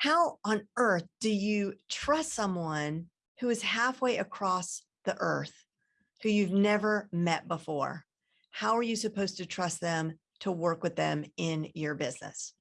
How on earth do you trust someone who is halfway across the earth who you've never met before? How are you supposed to trust them to work with them in your business?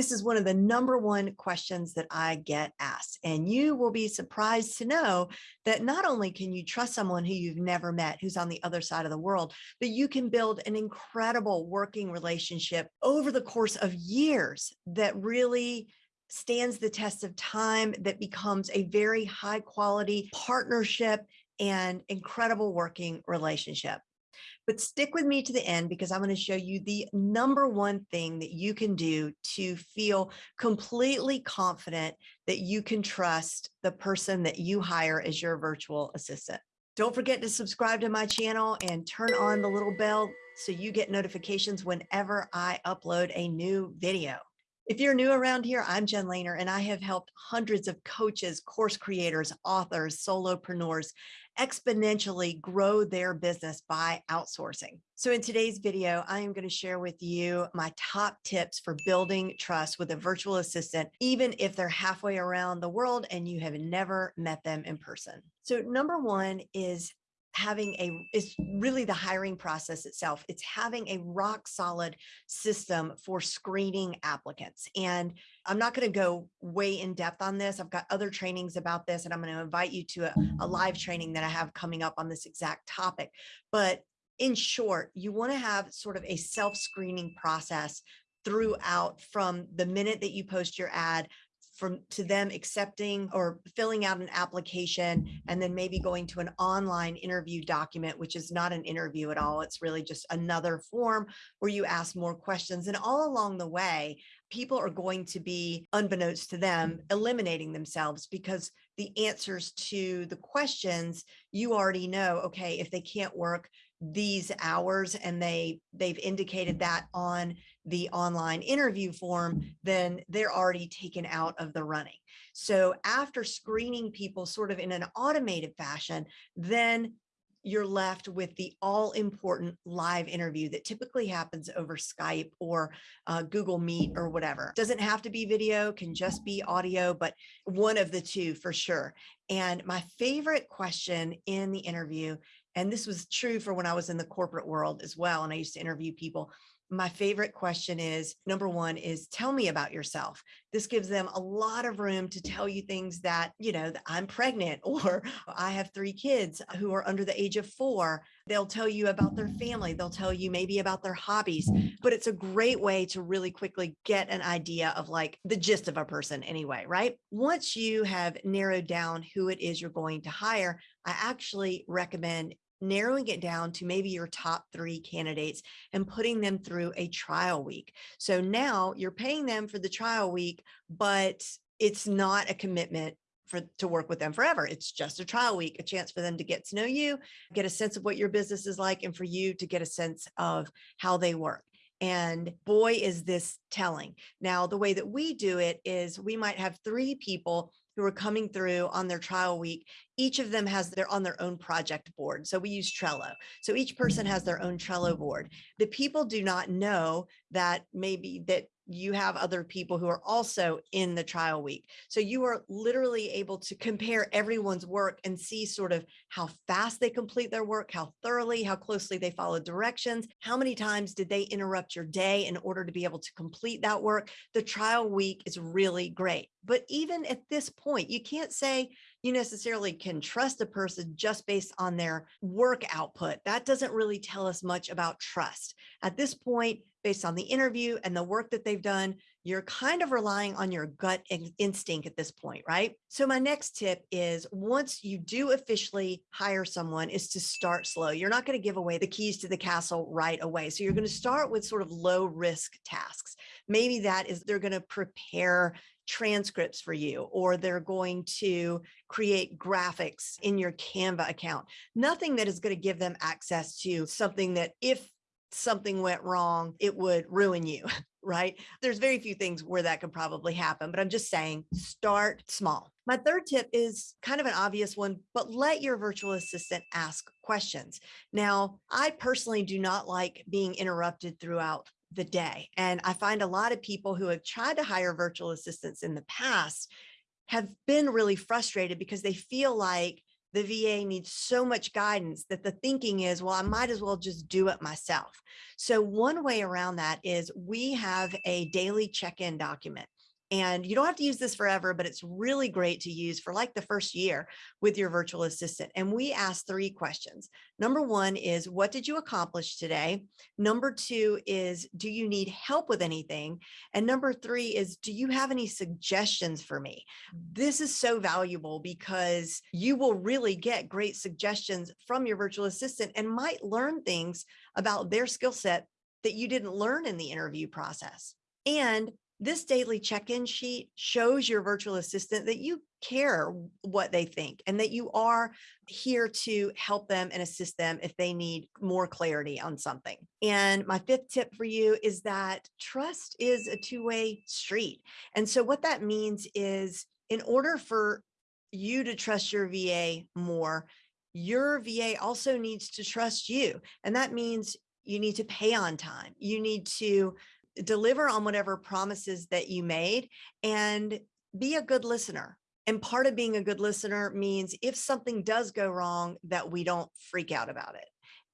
This is one of the number one questions that I get asked. And you will be surprised to know that not only can you trust someone who you've never met, who's on the other side of the world, but you can build an incredible working relationship over the course of years that really stands the test of time, that becomes a very high quality partnership and incredible working relationship. But stick with me to the end because I'm going to show you the number one thing that you can do to feel completely confident that you can trust the person that you hire as your virtual assistant. Don't forget to subscribe to my channel and turn on the little bell so you get notifications whenever I upload a new video. If you're new around here, I'm Jen Lehner, and I have helped hundreds of coaches, course creators, authors, solopreneurs exponentially grow their business by outsourcing. So in today's video, I am going to share with you my top tips for building trust with a virtual assistant, even if they're halfway around the world and you have never met them in person. So number one is having a is really the hiring process itself. It's having a rock solid system for screening applicants and i'm not going to go way in depth on this. I've got other trainings about this and i'm going to invite you to a, a live training that i have coming up on this exact topic. But in short you want to have sort of a self-screening process throughout from the minute that you post your ad from to them accepting or filling out an application and then maybe going to an online interview document, which is not an interview at all. It's really just another form where you ask more questions. And all along the way, people are going to be, unbeknownst to them, eliminating themselves because the answers to the questions you already know, okay, if they can't work these hours and they they've indicated that on the online interview form, then they're already taken out of the running. So after screening people sort of in an automated fashion, then you're left with the all important live interview that typically happens over Skype or uh, Google Meet or whatever. Doesn't have to be video, can just be audio, but one of the two for sure. And my favorite question in the interview, and this was true for when I was in the corporate world as well, and I used to interview people, my favorite question is number one is tell me about yourself. This gives them a lot of room to tell you things that, you know, that I'm pregnant or I have three kids who are under the age of four. They'll tell you about their family. They'll tell you maybe about their hobbies, but it's a great way to really quickly get an idea of like the gist of a person anyway, right? Once you have narrowed down who it is you're going to hire, I actually recommend narrowing it down to maybe your top three candidates and putting them through a trial week. So now you're paying them for the trial week, but it's not a commitment for to work with them forever. It's just a trial week, a chance for them to get to know you, get a sense of what your business is like, and for you to get a sense of how they work. And boy, is this telling. Now, the way that we do it is we might have three people who are coming through on their trial week, each of them has their on their own project board. So we use Trello. So each person has their own Trello board. The people do not know that maybe that you have other people who are also in the trial week. So you are literally able to compare everyone's work and see sort of how fast they complete their work, how thoroughly, how closely they follow directions, how many times did they interrupt your day in order to be able to complete that work. The trial week is really great. But even at this point, you can't say you necessarily can trust a person just based on their work output. That doesn't really tell us much about trust. At this point, based on the interview and the work that they've done, you're kind of relying on your gut instinct at this point, right? So my next tip is once you do officially hire someone is to start slow. You're not going to give away the keys to the castle right away. So you're going to start with sort of low risk tasks. Maybe that is they're going to prepare transcripts for you, or they're going to create graphics in your Canva account. Nothing that is going to give them access to something that if something went wrong, it would ruin you, right? There's very few things where that could probably happen, but I'm just saying start small. My third tip is kind of an obvious one, but let your virtual assistant ask questions. Now, I personally do not like being interrupted throughout the day. And I find a lot of people who have tried to hire virtual assistants in the past have been really frustrated because they feel like the VA needs so much guidance that the thinking is, well, I might as well just do it myself. So one way around that is we have a daily check-in document. And you don't have to use this forever, but it's really great to use for like the first year with your virtual assistant. And we ask three questions. Number one is, what did you accomplish today? Number two is, do you need help with anything? And number three is, do you have any suggestions for me? This is so valuable because you will really get great suggestions from your virtual assistant and might learn things about their skill set that you didn't learn in the interview process. And this daily check-in sheet shows your virtual assistant that you care what they think and that you are here to help them and assist them if they need more clarity on something. And my fifth tip for you is that trust is a two-way street. And so what that means is in order for you to trust your VA more, your VA also needs to trust you. And that means you need to pay on time. You need to deliver on whatever promises that you made and be a good listener. And part of being a good listener means if something does go wrong, that we don't freak out about it.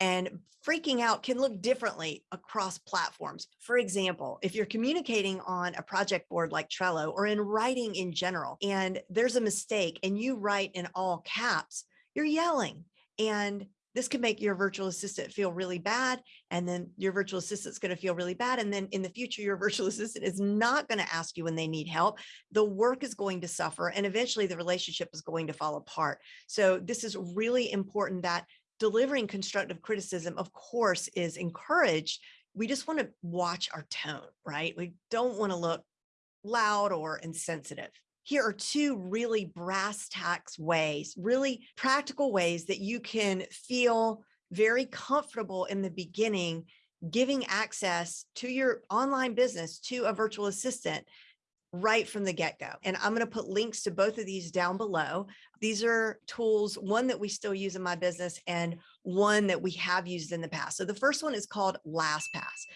And freaking out can look differently across platforms. For example, if you're communicating on a project board like Trello or in writing in general, and there's a mistake and you write in all caps, you're yelling. And this can make your virtual assistant feel really bad. And then your virtual assistant's going to feel really bad. And then in the future, your virtual assistant is not going to ask you when they need help. The work is going to suffer and eventually the relationship is going to fall apart. So this is really important that delivering constructive criticism, of course, is encouraged. We just want to watch our tone, right? We don't want to look loud or insensitive here are two really brass tacks ways, really practical ways that you can feel very comfortable in the beginning, giving access to your online business to a virtual assistant right from the get-go. And I'm going to put links to both of these down below. These are tools, one that we still use in my business and one that we have used in the past. So the first one is called LastPass.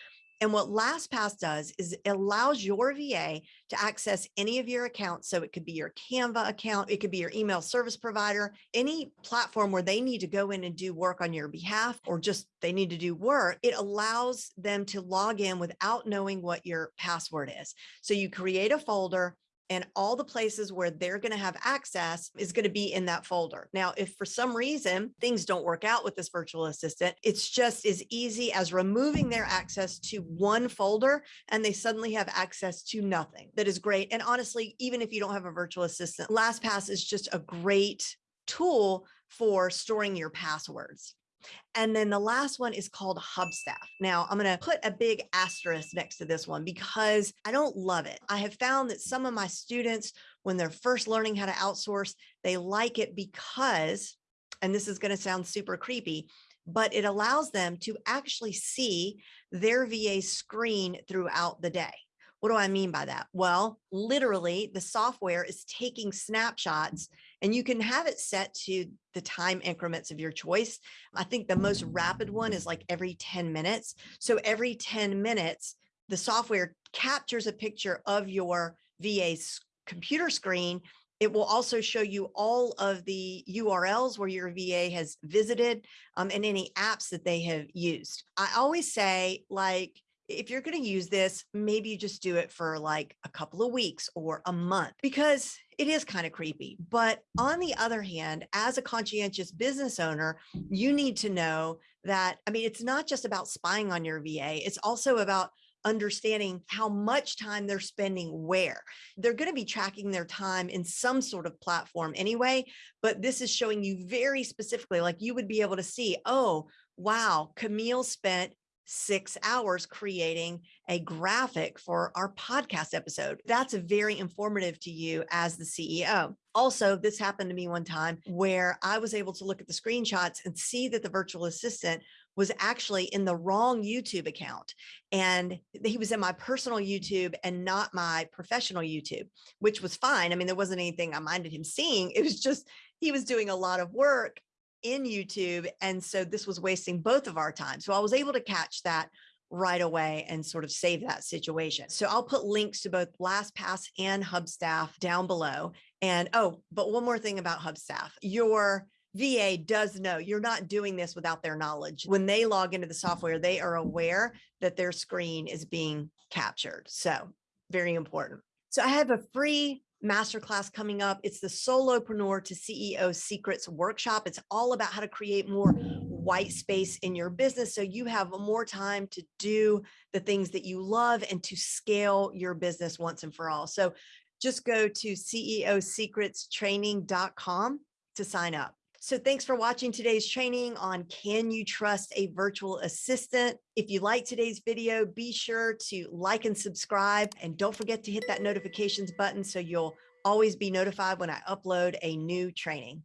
And what LastPass does is it allows your VA to access any of your accounts. So it could be your Canva account, it could be your email service provider, any platform where they need to go in and do work on your behalf or just they need to do work. It allows them to log in without knowing what your password is. So you create a folder and all the places where they're going to have access is going to be in that folder. Now, if for some reason things don't work out with this virtual assistant, it's just as easy as removing their access to one folder and they suddenly have access to nothing. That is great. And honestly, even if you don't have a virtual assistant, LastPass is just a great tool for storing your passwords. And then the last one is called Hubstaff. Now I'm going to put a big asterisk next to this one because I don't love it. I have found that some of my students, when they're first learning how to outsource, they like it because, and this is going to sound super creepy, but it allows them to actually see their VA screen throughout the day. What do I mean by that? Well, literally the software is taking snapshots and you can have it set to the time increments of your choice. I think the most rapid one is like every 10 minutes. So every 10 minutes, the software captures a picture of your VA's computer screen. It will also show you all of the URLs where your VA has visited um, and any apps that they have used. I always say like, if you're going to use this, maybe you just do it for like a couple of weeks or a month because it is kind of creepy. But on the other hand, as a conscientious business owner, you need to know that, I mean, it's not just about spying on your VA, it's also about understanding how much time they're spending where. They're going to be tracking their time in some sort of platform anyway, but this is showing you very specifically, like you would be able to see, oh, wow, Camille spent six hours creating a graphic for our podcast episode. That's very informative to you as the CEO. Also, this happened to me one time where I was able to look at the screenshots and see that the virtual assistant was actually in the wrong YouTube account. And he was in my personal YouTube and not my professional YouTube, which was fine. I mean, there wasn't anything I minded him seeing. It was just, he was doing a lot of work in YouTube. And so this was wasting both of our time. So I was able to catch that right away and sort of save that situation. So I'll put links to both LastPass and Hubstaff down below. And oh, but one more thing about Hubstaff, your VA does know you're not doing this without their knowledge. When they log into the software, they are aware that their screen is being captured. So very important. So I have a free masterclass coming up. It's the Solopreneur to CEO Secrets Workshop. It's all about how to create more white space in your business so you have more time to do the things that you love and to scale your business once and for all. So just go to ceosecretstraining.com to sign up. So thanks for watching today's training on can you trust a virtual assistant? If you like today's video, be sure to like and subscribe and don't forget to hit that notifications button so you'll always be notified when I upload a new training.